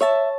you